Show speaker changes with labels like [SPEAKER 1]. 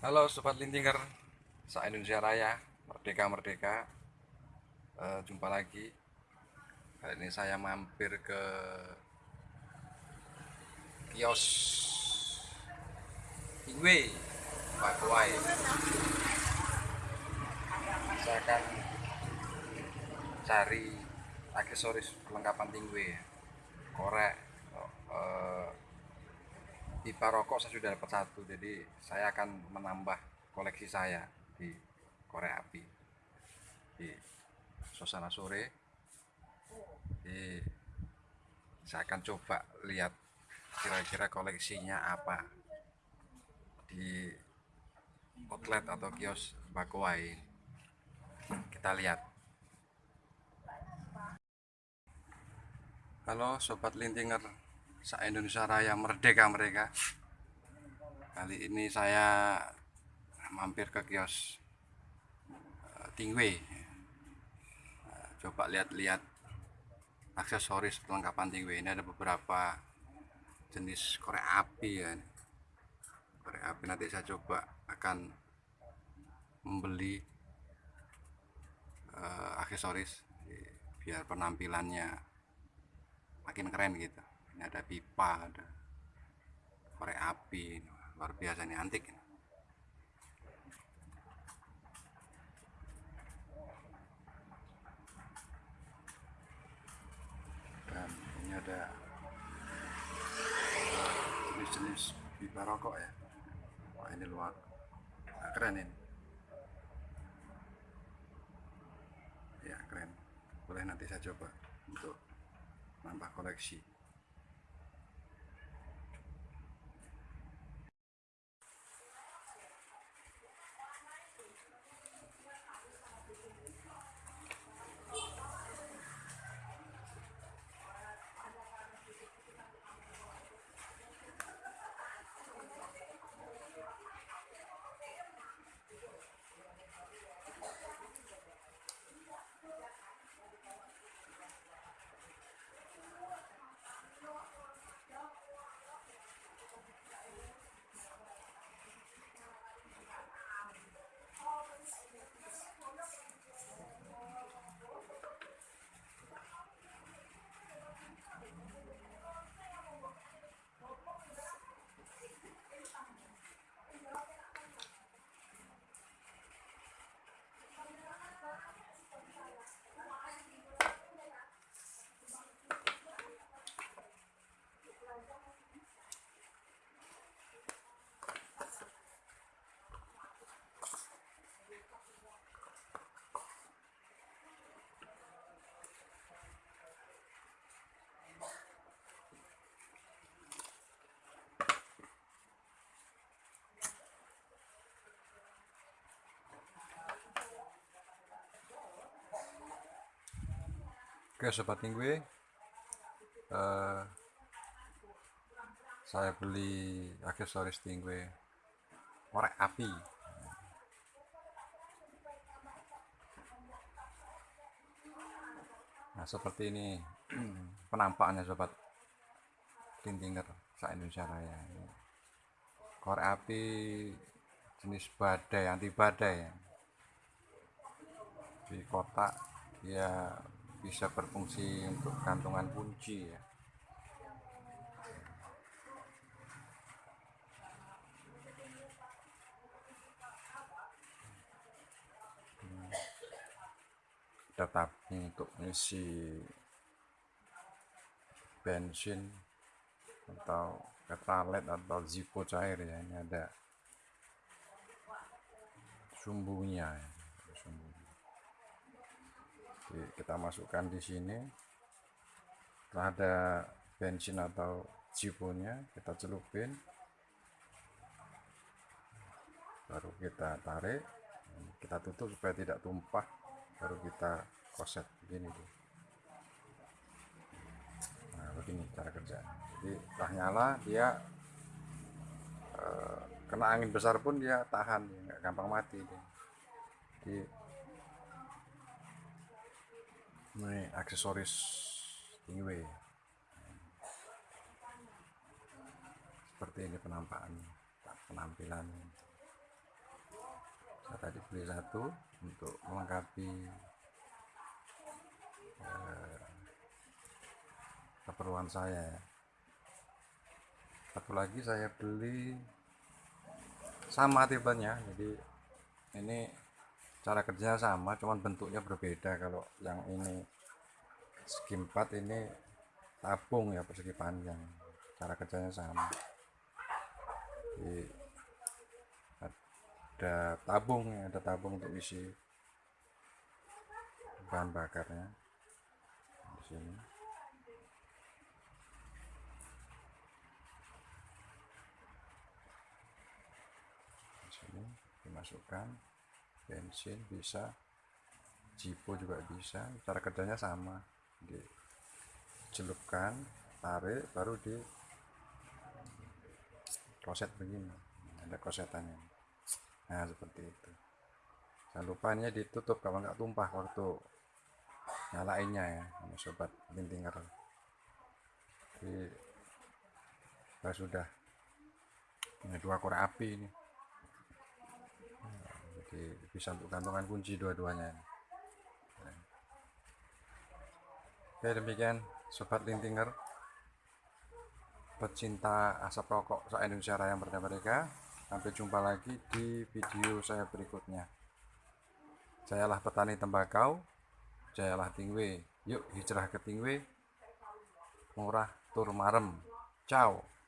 [SPEAKER 1] Halo Sobat Lintinger Sa Indonesia Raya Merdeka Merdeka. Eh, Jumpa lagi. Kali ini saya mampir ke Kios Tingwe Pakuai Saya akan Cari Aksesoris perlengkapan Tingwe Korek pipa rokok saya sudah dapat satu jadi saya akan menambah koleksi saya di korek api di suasana sore. Jadi saya akan coba lihat kira-kira koleksinya apa di outlet atau kios Bakuai kita lihat. Halo sobat lintinger sa Indonesia Raya merdeka mereka. Kali ini saya mampir ke kios eh, Tingwe. Eh, coba lihat-lihat aksesoris perlengkapan Tingwe. Ini ada beberapa jenis korek api ya. Korek api nanti saya coba akan membeli eh, aksesoris biar penampilannya makin keren gitu ini ada pipa ada korek api luar biasa ini antik ini. dan ini ada jenis-jenis pipa rokok ya. Wah ini luar nah, keren ini. Ya keren. Boleh nanti saya coba untuk nambah koleksi Oke sobat minggu. Eh saya beli aksesoris tingwe korek api. Nah seperti ini. Penampakannya sobat. Tintinger sa Indonesia Raya. Korek api jenis badai anti badai. Ya. di kotak dia bisa berfungsi untuk gantungan kunci ya tetap untuk mengisi bensin atau petralet atau zippo cair ya ini ada sumbunya ya. sumbunya. Kita masukkan di sini. Setelah ada bensin atau zipponya kita celupin. Baru kita tarik. Kita tutup supaya tidak tumpah. Baru kita koset. Begini tuh. Nah begini cara kerja. Jadi setelah nyala dia eh, kena angin besar pun dia tahan. Nggak gampang mati jadi ini aksesoris tingwe seperti ini penampakannya penampilannya saya tadi beli satu untuk melengkapi eh, keperluan saya ya. satu lagi saya beli sama tipenya jadi ini cara kerjanya sama cuman bentuknya berbeda. Kalau yang ini segi 4 ini tabung ya persegi panjang. Cara kerjanya sama. Jadi, ada tabung ya ada tabung untuk isi bahan bakarnya di sini. Di sini dimasukkan bensin bisa jipo juga bisa cara kerjanya sama. Dicelupkan tarik baru di kloset begini ada klosetannya nah seperti itu. Jangan lupa ini ditutup kalau nggak tumpah waktu nyalainnya ya ini sobat lintinger jadi saya sudah. Ini dua korek api ini jadi bisa untuk gantungan kunci dua-duanya. Oke demikian sobat lintinger. Pecinta asap rokok se Indonesia Raya Merdeka Merdeka. Sampai jumpa lagi di video saya berikutnya. Jayalah petani tembakau jayalah tingwe. Yuk hijrah ke tingwe. Murah tur marem. Ciao